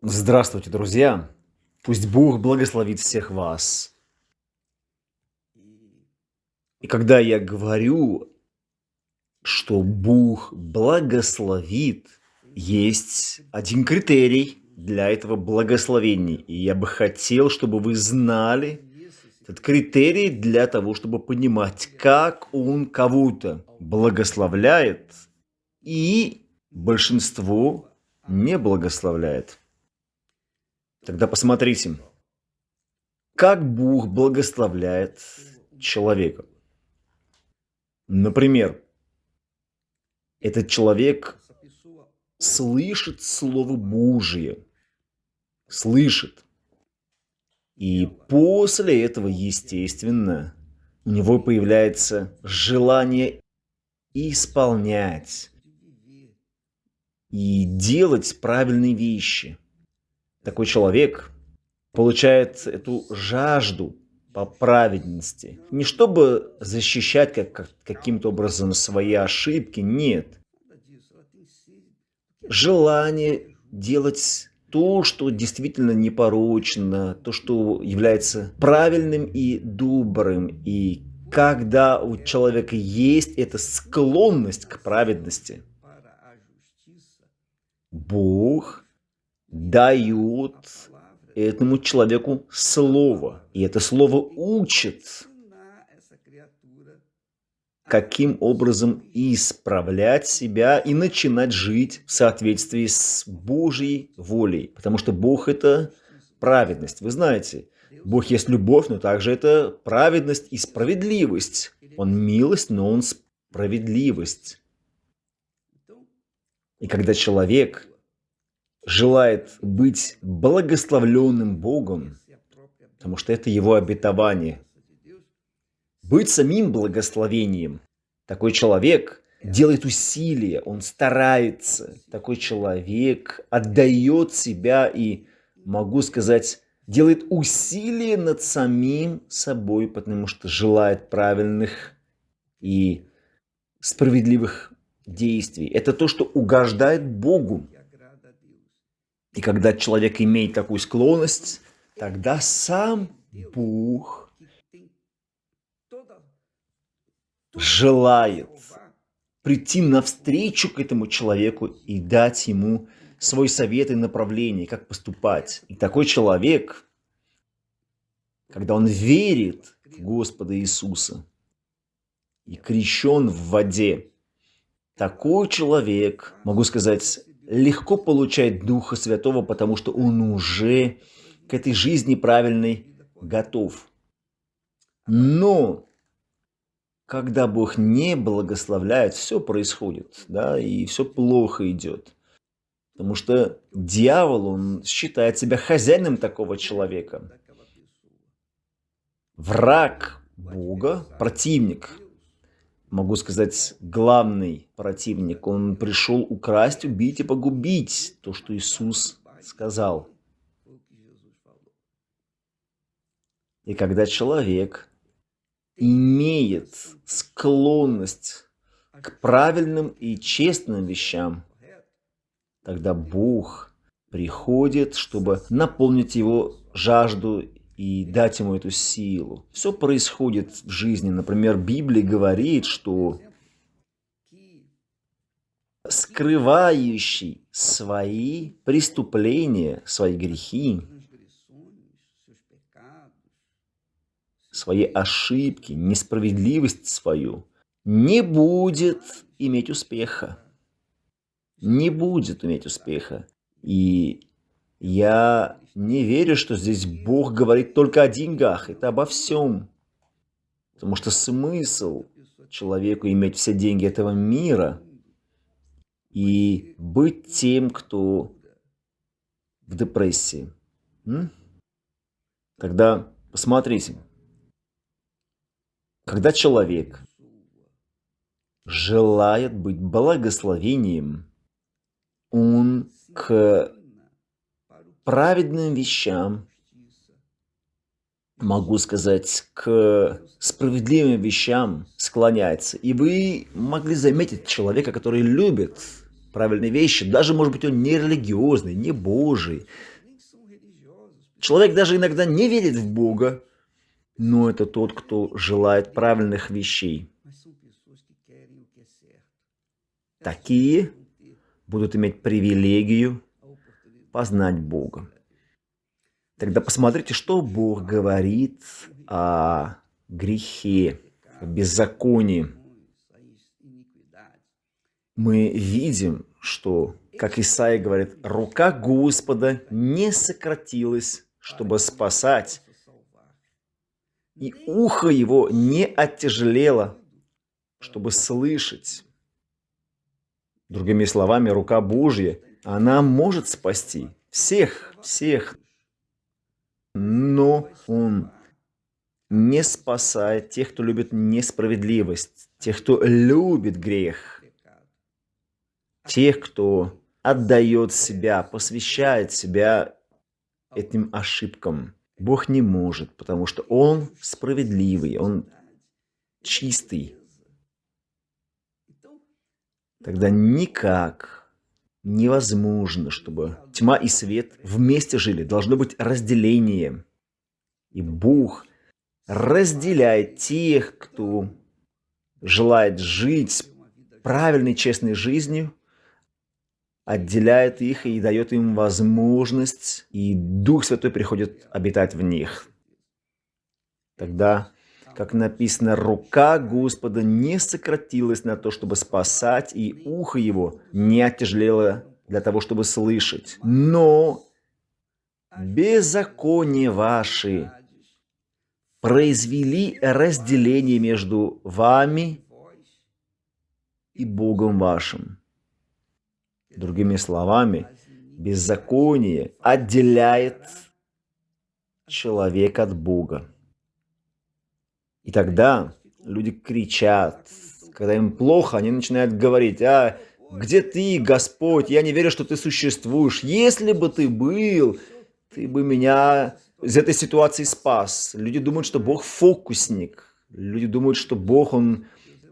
Здравствуйте, друзья! Пусть Бог благословит всех вас. И когда я говорю, что Бог благословит, есть один критерий для этого благословения. И я бы хотел, чтобы вы знали этот критерий для того, чтобы понимать, как Он кого-то благословляет и большинство не благословляет. Тогда посмотрите, как Бог благословляет человека. Например, этот человек слышит Слово Божие, слышит. И после этого, естественно, у него появляется желание исполнять и делать правильные вещи – такой человек получает эту жажду по праведности. Не чтобы защищать как, как, каким-то образом свои ошибки, нет. Желание делать то, что действительно непорочно, то, что является правильным и добрым. И когда у человека есть эта склонность к праведности, Бог дают этому человеку слово. И это слово учит, каким образом исправлять себя и начинать жить в соответствии с Божьей волей. Потому что Бог – это праведность. Вы знаете, Бог есть любовь, но также это праведность и справедливость. Он милость, но он справедливость. И когда человек желает быть благословленным Богом, потому что это его обетование. Быть самим благословением. Такой человек делает усилия, он старается. Такой человек отдает себя и, могу сказать, делает усилия над самим собой, потому что желает правильных и справедливых действий. Это то, что угождает Богу. И когда человек имеет такую склонность, тогда сам Бог желает прийти навстречу к этому человеку и дать ему свой совет и направление, как поступать. И такой человек, когда он верит в Господа Иисуса и крещен в воде, такой человек, могу сказать, легко получает Духа Святого, потому что он уже к этой жизни правильной готов. Но когда Бог не благословляет, все происходит, да, и все плохо идет. Потому что дьявол, он считает себя хозяином такого человека. Враг Бога, противник, могу сказать, главный противник. Он пришел украсть, убить и погубить то, что Иисус сказал. И когда человек имеет склонность к правильным и честным вещам, тогда Бог приходит, чтобы наполнить его жажду и дать ему эту силу. Все происходит в жизни. Например, Библия говорит, что скрывающий свои преступления, свои грехи, свои ошибки, несправедливость свою, не будет иметь успеха. Не будет иметь успеха. И я не верю, что здесь Бог говорит только о деньгах. Это обо всем. Потому что смысл человеку иметь все деньги этого мира и быть тем, кто в депрессии. М? Тогда посмотрите. Когда человек желает быть благословением, он к праведным вещам, могу сказать, к справедливым вещам склоняется. И вы могли заметить человека, который любит правильные вещи, даже, может быть, он не религиозный, не Божий. Человек даже иногда не верит в Бога, но это тот, кто желает правильных вещей. Такие будут иметь привилегию познать Бога. Тогда посмотрите, что Бог говорит о грехе, о беззаконии. Мы видим, что, как Исаия говорит, рука Господа не сократилась, чтобы спасать, и ухо его не оттяжелело, чтобы слышать. Другими словами, рука Божья, она может спасти всех, всех. Но Он не спасает тех, кто любит несправедливость, тех, кто любит грех, тех, кто отдает себя, посвящает себя этим ошибкам. Бог не может, потому что Он справедливый, Он чистый. Тогда никак невозможно, чтобы тьма и свет вместе жили. Должно быть разделение. И Бог разделяет тех, кто желает жить правильной, честной жизнью, отделяет их и дает им возможность, и Дух Святой приходит обитать в них. Тогда как написано, рука Господа не сократилась на то, чтобы спасать, и ухо его не оттяжелело для того, чтобы слышать. Но беззаконие ваши произвели разделение между вами и Богом вашим. Другими словами, беззаконие отделяет человека от Бога. И тогда люди кричат, когда им плохо, они начинают говорить, а где ты, Господь, я не верю, что ты существуешь. Если бы ты был, ты бы меня из этой ситуации спас. Люди думают, что Бог фокусник. Люди думают, что Бог, Он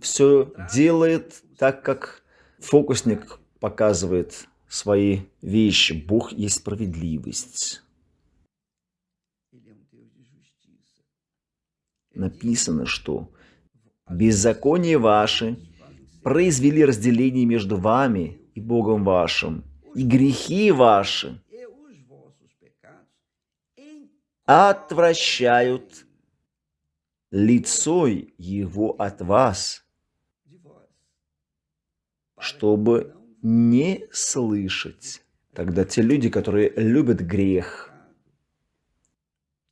все делает так, как фокусник показывает свои вещи. Бог есть справедливость. Написано, что «беззаконие ваши произвели разделение между вами и Богом вашим, и грехи ваши отвращают лицо Его от вас, чтобы не слышать». Тогда те люди, которые любят грех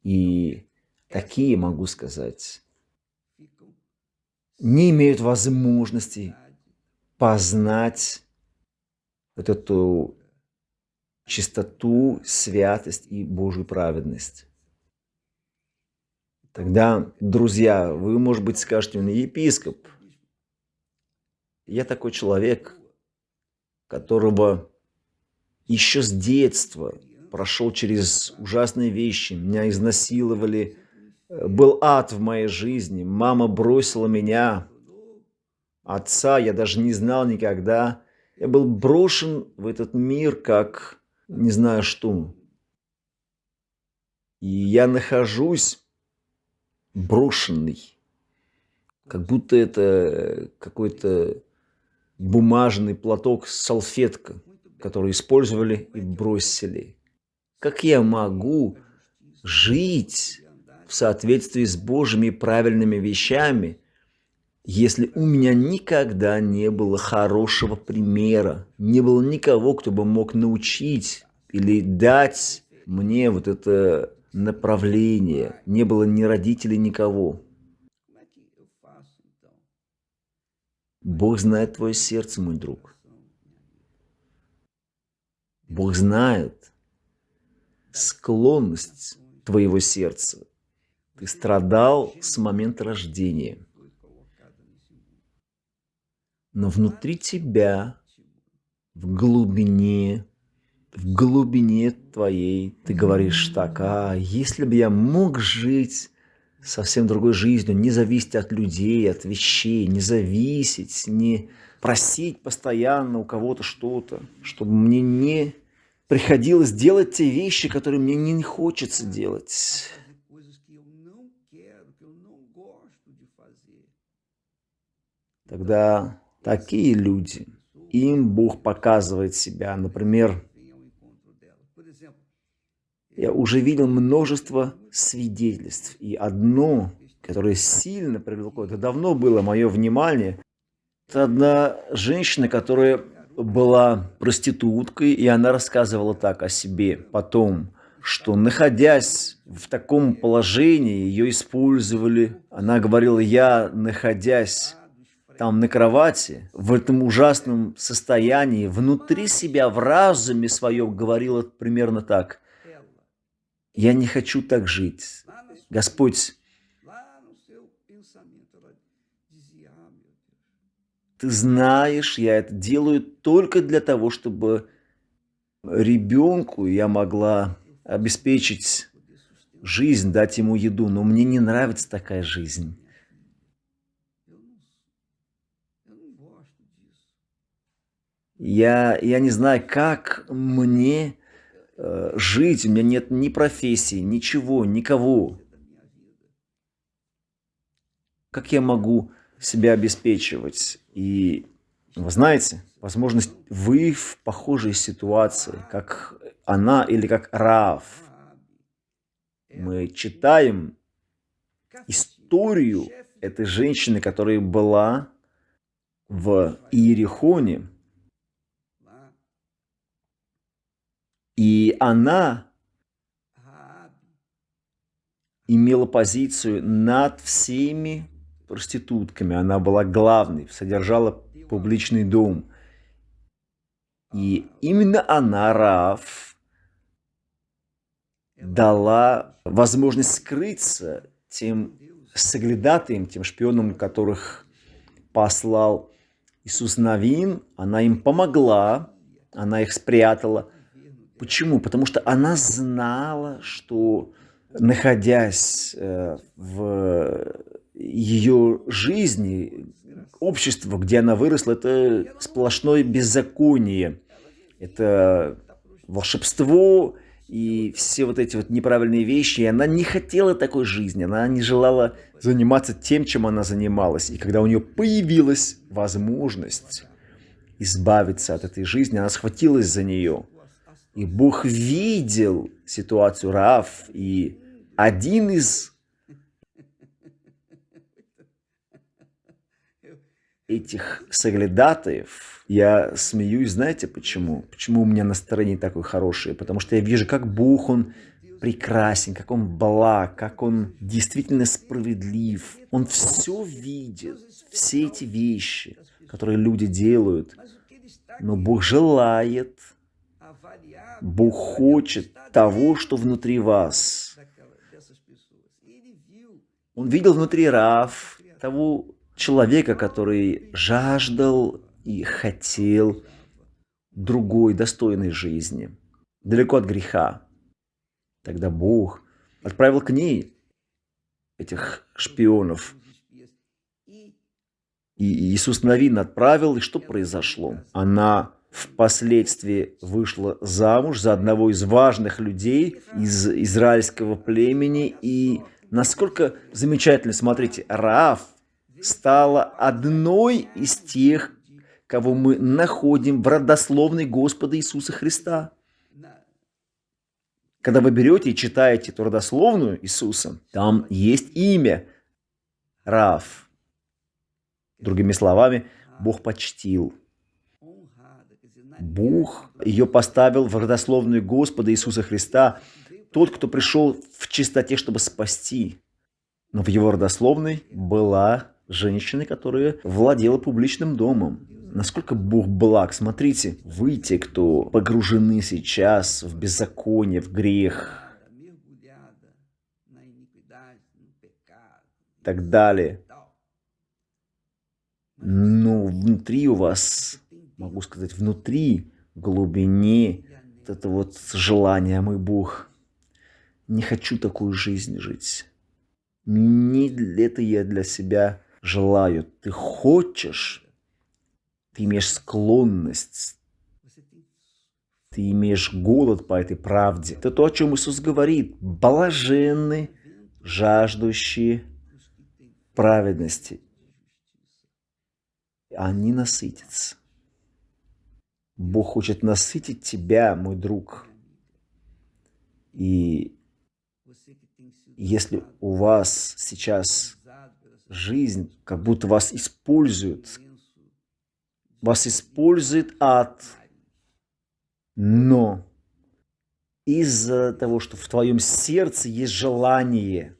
и такие, могу сказать, не имеют возможности познать вот эту чистоту, святость и Божью праведность. Тогда, друзья, вы, может быть, скажете мне, епископ, я такой человек, которого еще с детства прошел через ужасные вещи, меня изнасиловали, был ад в моей жизни. Мама бросила меня. Отца я даже не знал никогда. Я был брошен в этот мир, как не знаю что. И я нахожусь брошенный. Как будто это какой-то бумажный платок, салфетка, который использовали и бросили. Как я могу жить в соответствии с Божьими правильными вещами, если у меня никогда не было хорошего примера, не было никого, кто бы мог научить или дать мне вот это направление, не было ни родителей, никого. Бог знает твое сердце, мой друг. Бог знает склонность твоего сердца ты страдал с момента рождения. Но внутри тебя, в глубине, в глубине твоей, ты говоришь так, а если бы я мог жить совсем другой жизнью, не зависеть от людей, от вещей, не зависеть, не просить постоянно у кого-то что-то, чтобы мне не приходилось делать те вещи, которые мне не хочется делать. Тогда такие люди, им Бог показывает себя. Например, я уже видел множество свидетельств, и одно, которое сильно привлекло, это давно было мое внимание, это одна женщина, которая была проституткой, и она рассказывала так о себе потом, что находясь в таком положении, ее использовали. Она говорила, я, находясь там на кровати, в этом ужасном состоянии, внутри себя, в разуме своем, говорила примерно так. Я не хочу так жить. Господь, Ты знаешь, я это делаю только для того, чтобы ребенку я могла обеспечить жизнь, дать ему еду. Но мне не нравится такая жизнь. Я, я не знаю, как мне э, жить. У меня нет ни профессии, ничего, никого. Как я могу себя обеспечивать. И вы знаете, возможность вы в похожей ситуации, как она или как Рав. Мы читаем историю этой женщины, которая была в Иерихоне. И она имела позицию над всеми проститутками, она была главной, содержала публичный дом. И именно она, Раф, дала возможность скрыться тем соглядатаем, тем шпионам, которых послал Иисус Навин. Она им помогла, она их спрятала. Почему? Потому что она знала, что находясь э, в ее жизни, общество, где она выросла, это сплошное беззаконие. Это волшебство и все вот эти вот неправильные вещи. И она не хотела такой жизни, она не желала заниматься тем, чем она занималась. И когда у нее появилась возможность избавиться от этой жизни, она схватилась за нее. И Бог видел ситуацию Раав, и один из этих соглядатаев, я смеюсь, знаете почему? Почему у меня настроение такое хорошее? Потому что я вижу, как Бог, Он прекрасен, как Он благ, как Он действительно справедлив. Он все видит, все эти вещи, которые люди делают. Но Бог желает, Бог хочет того, что внутри вас. Он видел внутри Рав того человека, который жаждал и хотел другой, достойной жизни, далеко от греха. Тогда Бог отправил к ней этих шпионов. И Иисус Навин отправил, и что произошло? Она впоследствии вышла замуж за одного из важных людей из израильского племени. И насколько замечательно, смотрите, Раав стала одной из тех, кого мы находим в родословной Господа Иисуса Христа. Когда вы берете и читаете эту родословную Иисуса, там есть имя Рав. Другими словами, Бог почтил. Бог ее поставил в родословную Господа Иисуса Христа, тот, кто пришел в чистоте, чтобы спасти. Но в его родословной была женщины, которая владела публичным домом. Насколько Бог благ. Смотрите, вы те, кто погружены сейчас в беззаконие, в грех, так далее. Но внутри у вас, могу сказать, внутри, глубине, вот это вот желание, мой Бог, не хочу такую жизнь жить. Не это я для себя желаю, ты хочешь ты имеешь склонность, ты имеешь голод по этой правде. Это то, о чем Иисус говорит. Блаженны, жаждущие праведности. Они насытятся. Бог хочет насытить тебя, мой друг. И если у вас сейчас жизнь, как будто вас используют, вас использует ад, но из-за того, что в твоем сердце есть желание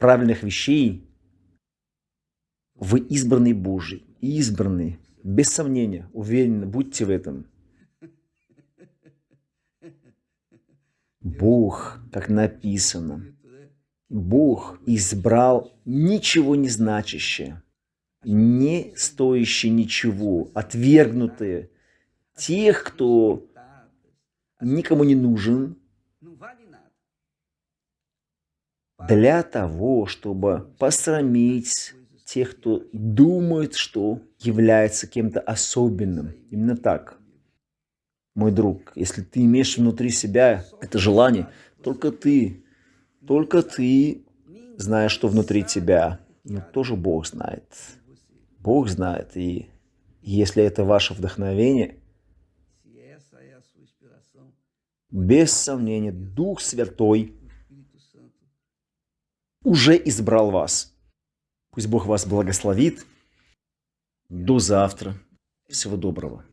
правильных вещей, вы избранный Божий, избранный, без сомнения, уверены, будьте в этом. Бог, как написано, Бог избрал ничего не значащее, не стоящее ничего, отвергнутые, тех, кто никому не нужен, для того, чтобы посрамить тех, кто думает, что является кем-то особенным. Именно так. Мой друг, если ты имеешь внутри себя это желание, только ты, только ты знаешь, что внутри тебя. Но тоже Бог знает. Бог знает. И если это ваше вдохновение, без сомнения, Дух Святой уже избрал вас. Пусть Бог вас благословит. До завтра. Всего доброго.